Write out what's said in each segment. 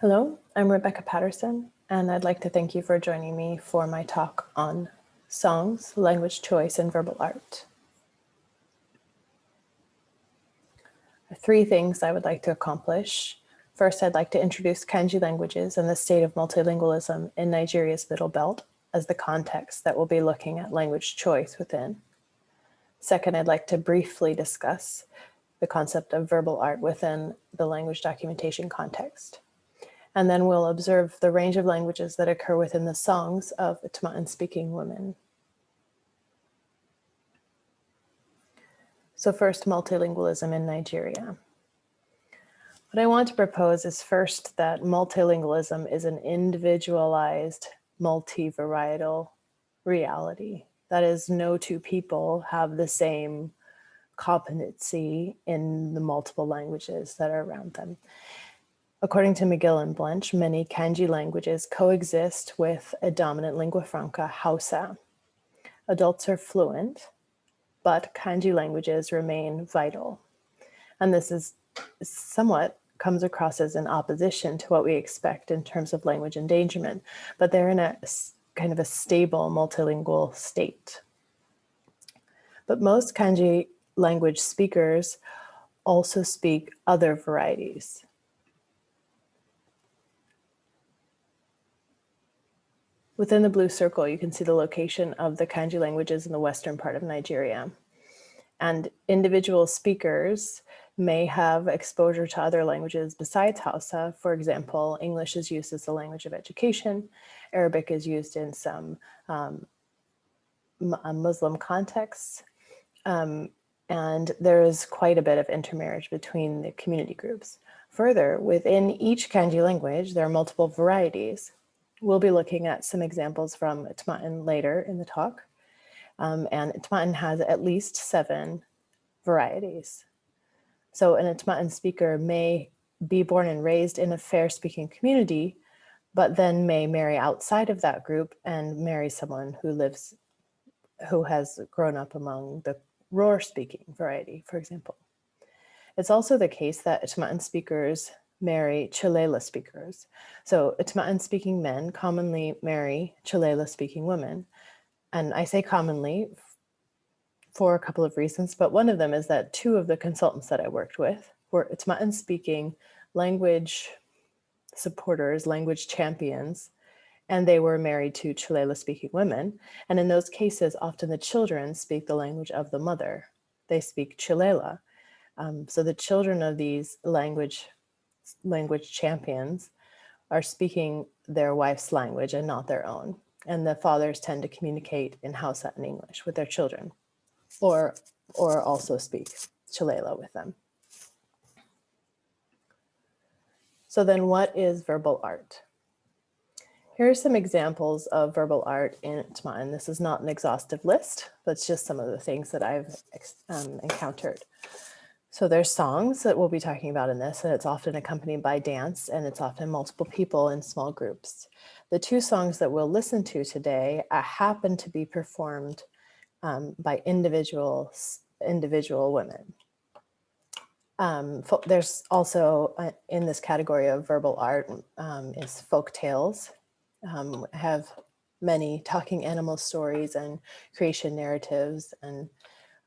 Hello, I'm Rebecca Patterson, and I'd like to thank you for joining me for my talk on songs, language choice, and verbal art. Three things I would like to accomplish. First, I'd like to introduce Kainji languages and the state of multilingualism in Nigeria's Middle Belt as the context that we'll be looking at language choice within. Second, I'd like to briefly discuss the concept of verbal art within the language documentation context and then we'll observe the range of languages that occur within the songs of Itma'an speaking women. So first, multilingualism in Nigeria. What I want to propose is first that multilingualism is an individualized, multi-varietal reality. That is, no two people have the same competency in the multiple languages that are around them. According to McGill and Blench, many Kainji languages coexist with a dominant lingua franca, Hausa. Adults are fluent, but Kainji languages remain vital. And this is somewhat comes across as an opposition to what we expect in terms of language endangerment, but they're in a kind of a stable multilingual state. But most Kainji language speakers also speak other varieties. Within the blue circle, you can see the location of the Kainji languages in the western part of Nigeria. And individual speakers may have exposure to other languages besides Hausa. For example, English is used as the language of education. Arabic is used in some um, uh, Muslim contexts. Um, and there is quite a bit of intermarriage between the community groups. Further, within each Kainji language, there are multiple varieties. We'll be looking at some examples from Itma'an later in the talk. Um, and Itma'an has at least seven varieties. So an Itma'an speaker may be born and raised in a fair speaking community, but then may marry outside of that group and marry someone who lives, who has grown up among the Roar speaking variety, for example. It's also the case that Itma'an speakers marry Chilela speakers. So Itma'an speaking men commonly marry Chilela speaking women. And I say commonly for a couple of reasons, but one of them is that two of the consultants that I worked with were Itma'an speaking language supporters, language champions, and they were married to Chilela speaking women. And in those cases, often the children speak the language of the mother. They speak Chilela. Um, so the children of these language language champions are speaking their wife's language and not their own. And the fathers tend to communicate in Hausa and English with their children or, or also speak Chilela with them. So then what is verbal art? Here are some examples of verbal art in Itma'an. This is not an exhaustive list, but it's just some of the things that I've um, encountered. So there's songs that we'll be talking about in this, and it's often accompanied by dance, and it's often multiple people in small groups. The two songs that we'll listen to today uh, happen to be performed um, by individual, individual women. Um, there's also uh, in this category of verbal art um, is folk tales, um, have many talking animal stories and creation narratives, and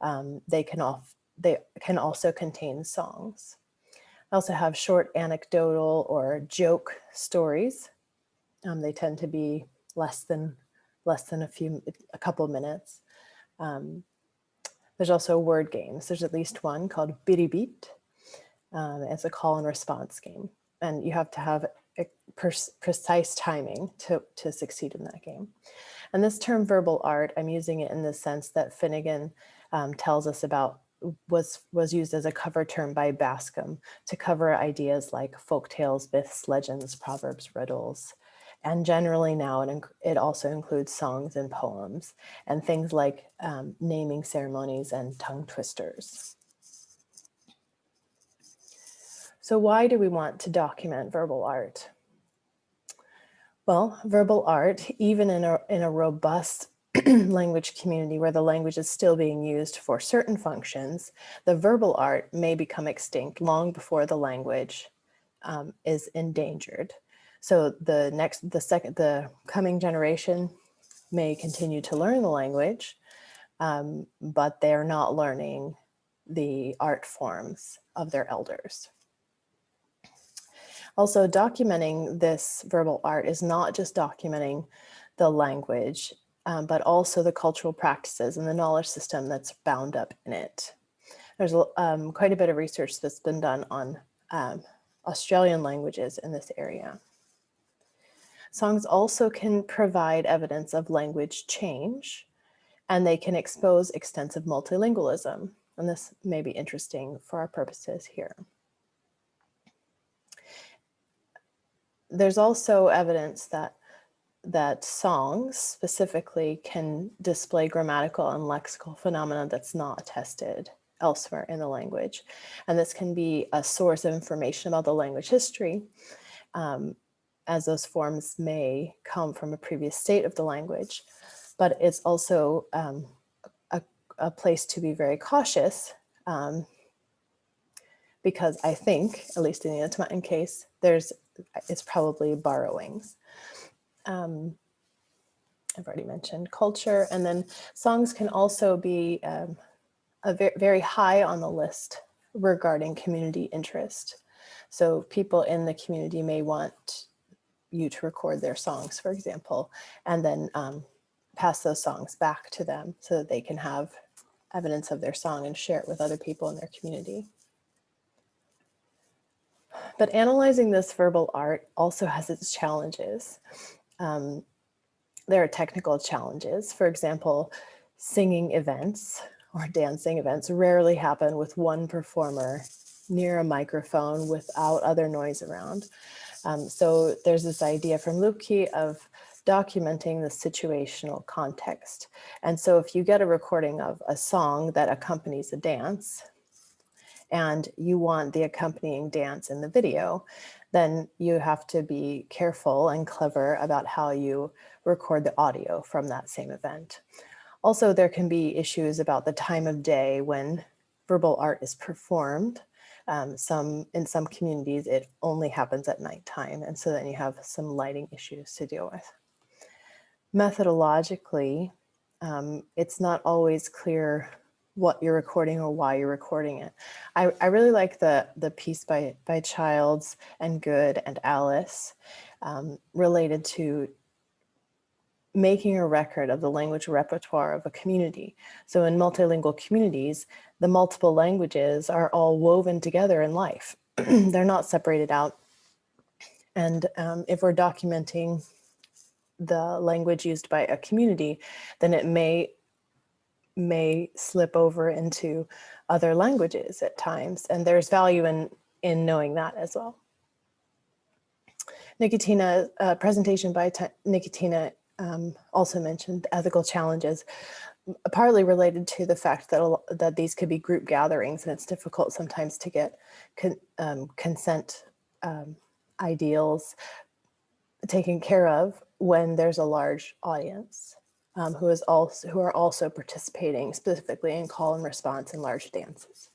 um, they can off, they can also contain songs. I also have short anecdotal or joke stories. Um, they tend to be less than less than a few, a couple minutes. Um, there's also word games. There's at least one called Biribit. Um, it's a call and response game. And you have to have precise timing to, to succeed in that game. And this term verbal art, I'm using it in the sense that Finnegan um, tells us about was was used as a cover term by Bascom to cover ideas like folk tales, myths, legends, proverbs, riddles. And generally now it, it also includes songs and poems and things like um, naming ceremonies and tongue twisters. So why do we want to document verbal art? Well, verbal art, even in a, in a robust language community where the language is still being used for certain functions, the verbal art may become extinct long before the language um, is endangered. So the next, the second, the coming generation may continue to learn the language, um, but they're not learning the art forms of their elders. Also documenting this verbal art is not just documenting the language, um, but also the cultural practices and the knowledge system that's bound up in it. There's um, quite a bit of research that's been done on um, Australian languages in this area. Songs also can provide evidence of language change, and they can expose extensive multilingualism. And this may be interesting for our purposes here. There's also evidence that that songs specifically can display grammatical and lexical phenomena that's not attested elsewhere in the language. And this can be a source of information about the language history, um, as those forms may come from a previous state of the language. But it's also um, a, a, place to be very cautious um, because I think, at least in the Ntomatin case, there's it's probably borrowings. Um, I've already mentioned culture, and then songs can also be um, a very, very high on the list regarding community interest. So people in the community may want you to record their songs, for example, and then um, pass those songs back to them so that they can have evidence of their song and share it with other people in their community. But analyzing this verbal art also has its challenges. Um, there are technical challenges. For example, singing events or dancing events rarely happen with one performer near a microphone without other noise around. Um, so there's this idea from Lüpke of documenting the situational context. And so if you get a recording of a song that accompanies a dance, and you want the accompanying dance in the video, then you have to be careful and clever about how you record the audio from that same event. Also, there can be issues about the time of day when verbal art is performed. Um, some In some communities, it only happens at nighttime, and so then you have some lighting issues to deal with. Methodologically, um, it's not always clear what you're recording or why you're recording it. I, I really like the, the piece by, by Childs and Good and Alice um, related to making a record of the language repertoire of a community. So in multilingual communities, the multiple languages are all woven together in life. They're not separated out. And um, if we're documenting the language used by a community, then it may may slip over into other languages at times. And there's value in, in knowing that as well. Nikitina, uh, presentation by Nikitina um, also mentioned ethical challenges, partly related to the fact that, that these could be group gatherings and it's difficult sometimes to get con um, consent um, ideals taken care of when there's a large audience um, who is also who are also participating specifically in call and response and large dances.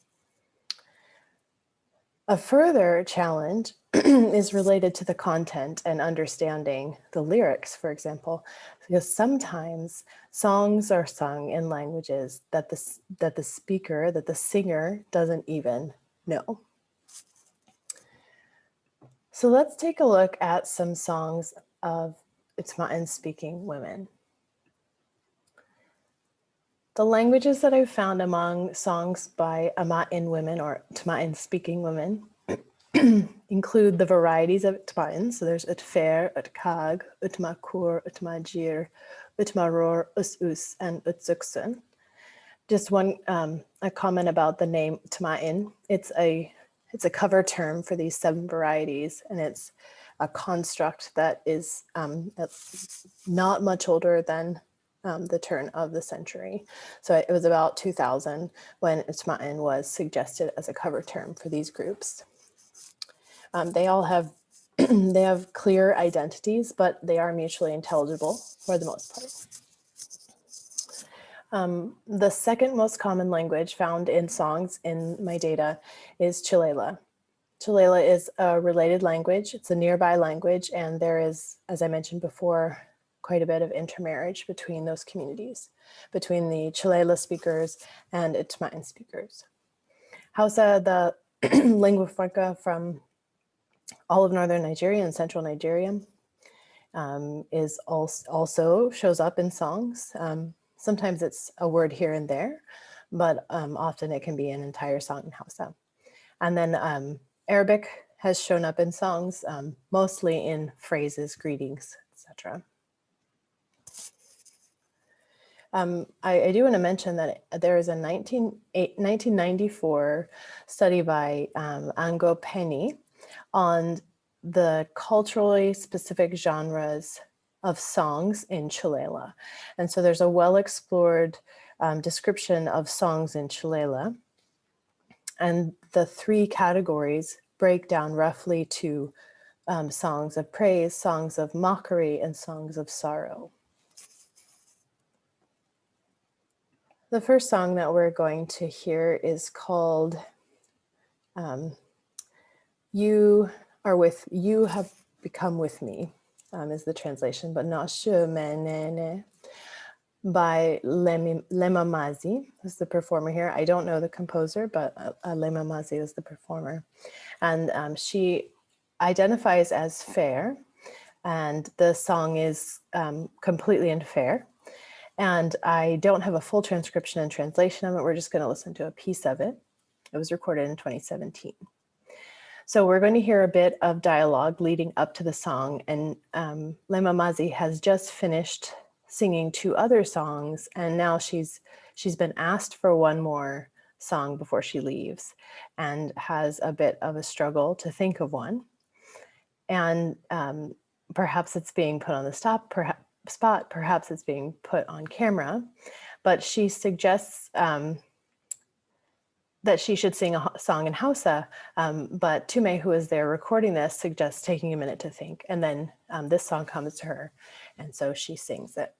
A further challenge is related to the content and understanding the lyrics, for example, because sometimes songs are sung in languages that the, that the speaker, that the singer doesn't even know. So let's take a look at some songs of Utma'in speaking women. The languages that I've found among songs by Ama'in women or Tma'in speaking women include the varieties of Tma'in. So there's Utfer, Utkag, Utmakur, Utmajir, Utmaror, Us-Us, and Utsuksun. Just one um, a comment about the name Tma'in. It's a it's a cover term for these seven varieties, and it's a construct that is um, not much older than um, the turn of the century. So it was about 2000 when Utma'in was suggested as a cover term for these groups. Um, they all have they have clear identities, but they are mutually intelligible for the most part. Um, the second most common language found in songs in my data is Chilela. Chilela is a related language. It's a nearby language, and there is, as I mentioned before, quite a bit of intermarriage between those communities, between the Chilela speakers and Itmain speakers. Hausa, the lingua franca from all of northern Nigeria and central Nigeria, um, is also, also shows up in songs. Um, sometimes it's a word here and there, but um, often it can be an entire song in Hausa. And then um, Arabic has shown up in songs, um, mostly in phrases, greetings, etc. Um, I, I, do want to mention that there is a 19, 1994 study by um, Ango Penny on the culturally specific genres of songs in Chilela. And so there's a well-explored um, description of songs in Chilela. And the three categories break down roughly to um, songs of praise, songs of mockery, and songs of sorrow. The first song that we're going to hear is called um, You Are With, You Have Become With Me, um, is the translation, but not Shumenene by Lema Mazi, who's the performer here. I don't know the composer, but uh, uh, Lema Mazi is the performer. And um, she identifies as fair, and the song is um, completely unfair. And I don't have a full transcription and translation of it. We're just going to listen to a piece of it. It was recorded in 2017. So we're going to hear a bit of dialogue leading up to the song. And um, Lema Mazi has just finished singing two other songs and now she's she's been asked for one more song before she leaves and has a bit of a struggle to think of one and um, perhaps it's being put on the stop spot perhaps it's being put on camera but she suggests um, that she should sing a song in Hausa, um, but Tume, who is there recording this, suggests taking a minute to think, and then um, this song comes to her, and so she sings it.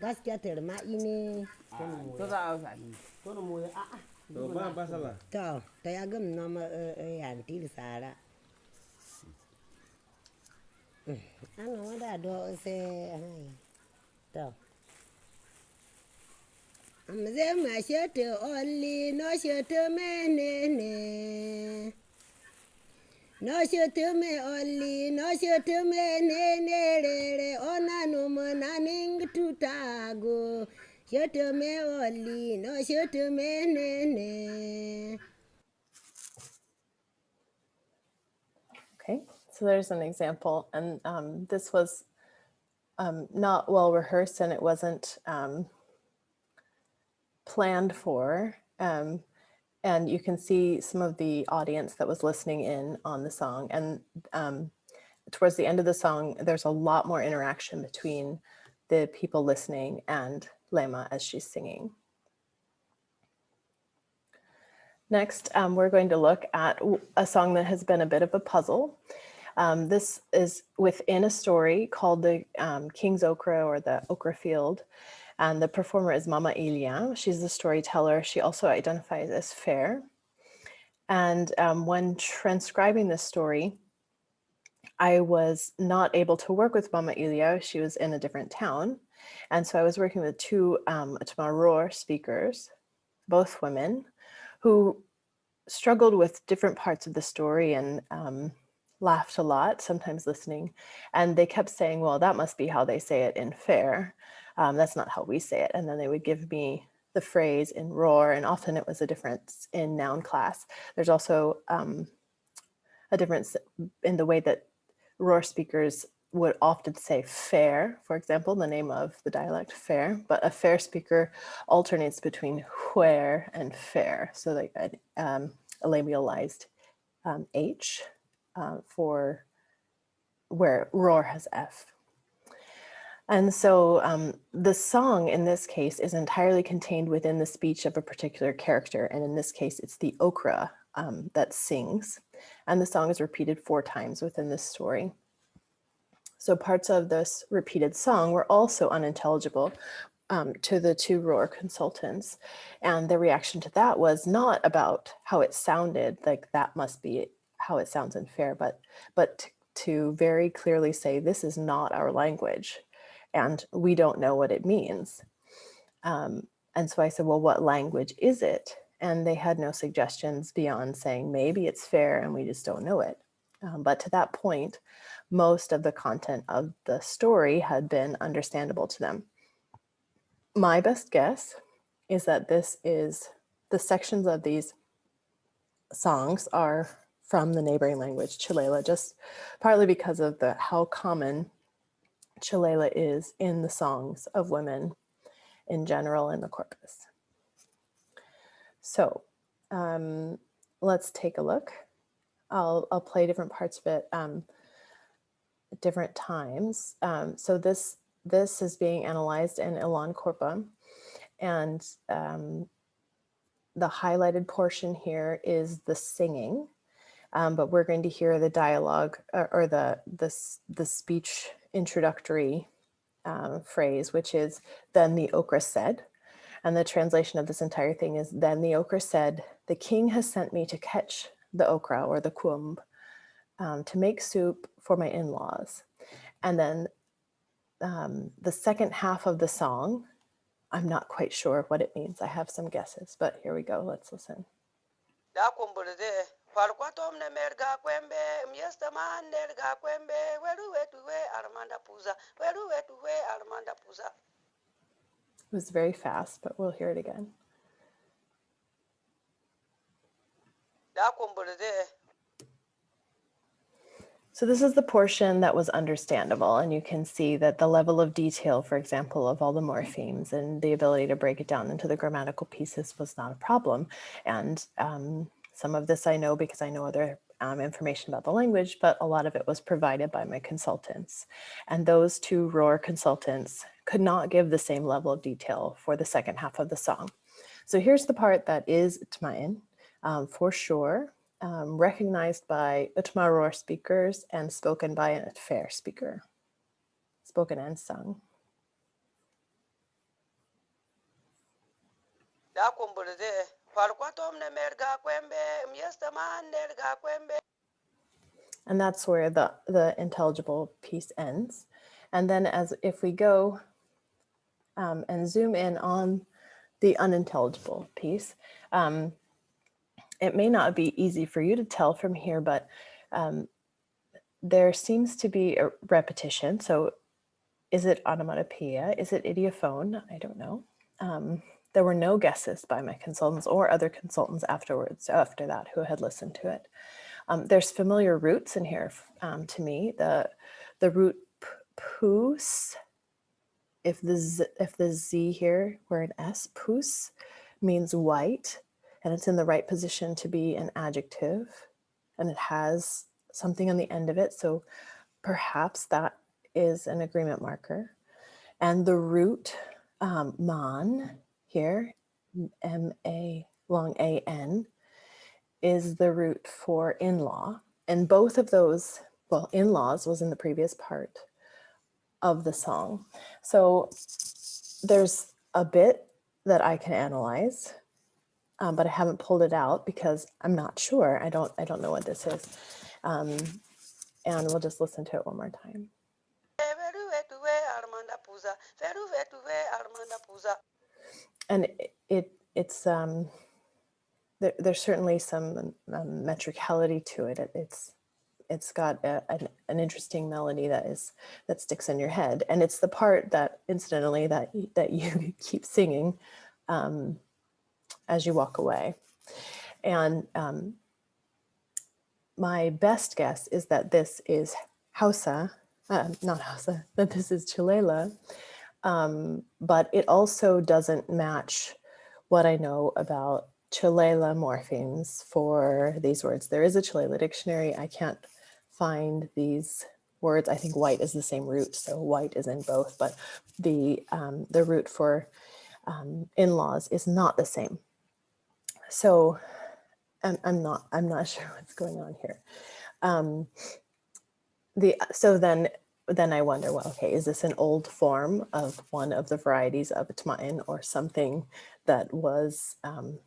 Gaskiya ta rima ine. To za a sani to no moya a a. To ba ba sala to ta ya gam na ma ya ntil sara. Ana wada do se to. Amze ma shete olli no shete menene no shutume olli no shutume nenerere onanuma naning tutago shutume olli no shutume nene Okay, so there's an example and um, this was um, not well rehearsed and it wasn't um, planned for. Um, and you can see some of the audience that was listening in on the song. And um, towards the end of the song, there's a lot more interaction between the people listening and Lema as she's singing. Next, um, we're going to look at a song that has been a bit of a puzzle. Um, this is within a story called the um, King's Okra or the Okra Field. And the performer is Mama Ilia. She's the storyteller. She also identifies as fair. And um, when transcribing this story, I was not able to work with Mama Ilia. She was in a different town. And so I was working with two um, Tmaror speakers, both women, who struggled with different parts of the story and um, laughed a lot, sometimes listening. And they kept saying, well, that must be how they say it in fair um, that's not how we say it. And then they would give me the phrase in roar, and often it was a difference in noun class. There's also um, a difference in the way that roar speakers would often say fair, for example, the name of the dialect fair, but a fair speaker alternates between where and fair. So like um, a labialized um, H uh, for where roar has F. And so um, the song in this case is entirely contained within the speech of a particular character. And in this case, it's the okra um, that sings. And the song is repeated four times within this story. So parts of this repeated song were also unintelligible um, to the two Roar consultants. And the reaction to that was not about how it sounded, like that must be how it sounds unfair, but, but to very clearly say, this is not our language and we don't know what it means. Um, and so I said, well, what language is it? And they had no suggestions beyond saying, maybe it's fair and we just don't know it. Um, but to that point, most of the content of the story had been understandable to them. My best guess is that this is the sections of these songs are from the neighboring language, Chilela, just partly because of the how common Chilela is in the songs of women in general in the corpus. So um, let's take a look. I'll, I'll play different parts of it um, at different times. Um, so this, this is being analyzed in ELAN Corpa and um, the highlighted portion here is the singing, um, but we're going to hear the dialogue or, or the, the, the speech introductory um, phrase, which is then the okra said. And the translation of this entire thing is then the okra said, the king has sent me to catch the okra or the kumb um, to make soup for my in-laws. And then um, the second half of the song, I'm not quite sure what it means. I have some guesses, but here we go. Let's listen. Ne merga kwembe, miesta man nerga kwembe, weru wetuwe armanda puza, weru wetuwe armanda puza. It was very fast, but we'll hear it again. So this is the portion that was understandable, and you can see that the level of detail, for example, of all the morphemes and the ability to break it down into the grammatical pieces was not a problem. And um, some of this I know because I know other um, information about the language, but a lot of it was provided by my consultants. And those two Roar consultants could not give the same level of detail for the second half of the song. So here's the part that is Tmain, um, for sure, um, recognized by Utma Roar speakers and spoken by an Fair speaker, spoken and sung. And that's where the, the intelligible piece ends. And then as if we go um, and zoom in on the unintelligible piece, um, it may not be easy for you to tell from here, but um, there seems to be a repetition. So is it onomatopoeia? Is it ideophone? I don't know. Um, there were no guesses by my consultants or other consultants afterwards, after that, who had listened to it. Um, there's familiar roots in here um, to me. The the root poos, if the z, if the z here were an s, poos means white, and it's in the right position to be an adjective, and it has something on the end of it. So perhaps that is an agreement marker. And the root um, man here, M-A long A-N, is the root for in-law. And both of those, well, in-laws was in the previous part of the song. So there's a bit that I can analyze, um, but I haven't pulled it out because I'm not sure. I don't, I don't know what this is. Um, and we'll just listen to it one more time. And it, it it's um there, there's certainly some um, metricality to it. it it's it's got a, an, an interesting melody that is that sticks in your head and it's the part that incidentally that that you keep singing um, as you walk away and um, my best guess is that this is Hausa, uh, not Hausa, that this is Chilela, um, but it also doesn't match what I know about Chilela morphemes for these words. There is a Chilela dictionary. I can't find these words. I think white is the same root, so white is in both, but the, um, the root for um, in-laws is not the same. So I'm, I'm not, I'm not sure what's going on here. Um, the, so then, then I wonder, well, okay, is this an old form of one of the varieties of Itma'in or something that was um,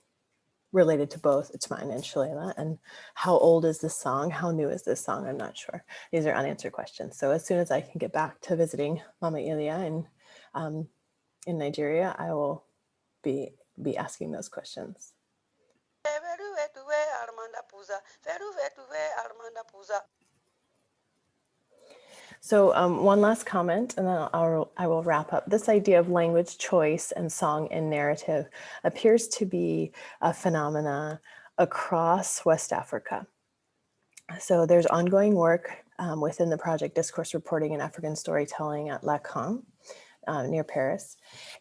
related to both Itma'in and Chilela? And how old is this song? How new is this song? I'm not sure. These are unanswered questions. So as soon as I can get back to visiting Mama Ilia in, um, in Nigeria, I will be, be asking those questions. Veru vetuwe Armanda Puza. Veru vetuwe Armanda Puza. So um, one last comment, and then I'll, I will wrap up. This idea of language choice and song and narrative appears to be a phenomena across West Africa. So there's ongoing work um, within the project Discourse Reporting and African Storytelling at LLACAN uh, near Paris.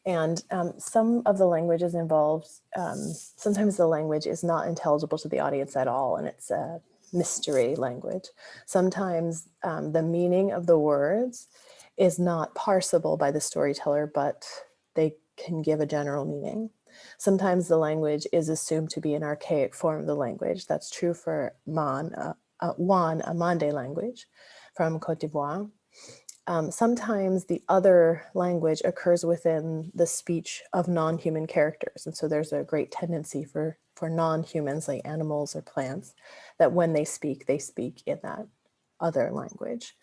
And um, some of the languages involved, um, sometimes the language is not intelligible to the audience at all, and it's a mystery language. Sometimes um, the meaning of the words is not parsable by the storyteller, but they can give a general meaning. Sometimes the language is assumed to be an archaic form of the language. That's true for Man, uh, uh, Wan, a Mande language from Cote d'Ivoire. Um, sometimes the other language occurs within the speech of non-human characters. And so there's a great tendency for, for non-humans like animals or plants that when they speak, they speak in that other language.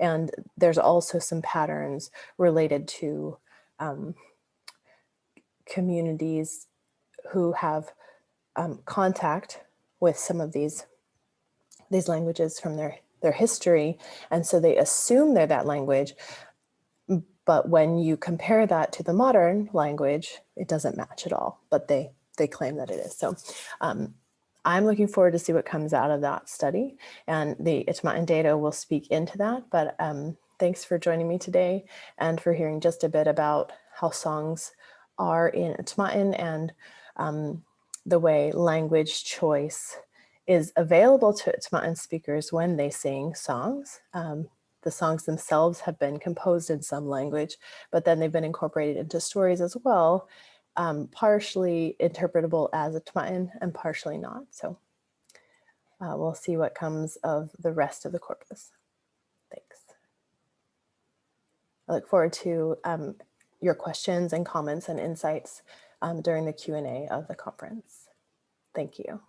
And there's also some patterns related to um, communities who have um, contact with some of these, these languages from their their history. And so they assume they're that language. But when you compare that to the modern language, it doesn't match at all, but they, they claim that it is. So um, I'm looking forward to see what comes out of that study and the Itma'in data will speak into that. But um, thanks for joining me today and for hearing just a bit about how songs are in Itma'in and um, the way language choice is available to Itma'in speakers when they sing songs. Um, the songs themselves have been composed in some language, but then they've been incorporated into stories as well, um, partially interpretable as Itma'in and partially not. So uh, we'll see what comes of the rest of the corpus. Thanks. I look forward to um, your questions and comments and insights um, during the Q&A of the conference. Thank you.